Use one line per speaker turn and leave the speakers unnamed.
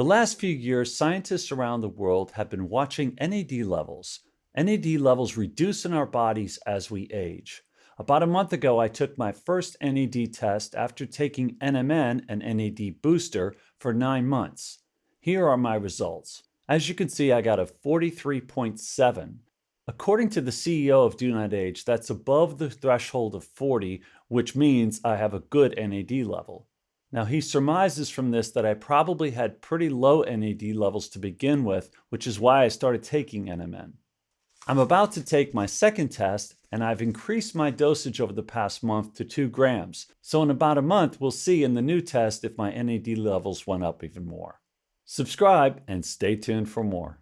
The last few years, scientists around the world have been watching NAD levels. NAD levels reduce in our bodies as we age. About a month ago, I took my first NAD test after taking NMN, an NAD booster, for nine months. Here are my results. As you can see, I got a 43.7. According to the CEO of Do Not Age, that's above the threshold of 40, which means I have a good NAD level. Now he surmises from this that I probably had pretty low NAD levels to begin with, which is why I started taking NMN. I'm about to take my second test and I've increased my dosage over the past month to 2 grams. So in about a month, we'll see in the new test if my NAD levels went up even more. Subscribe and stay tuned for more.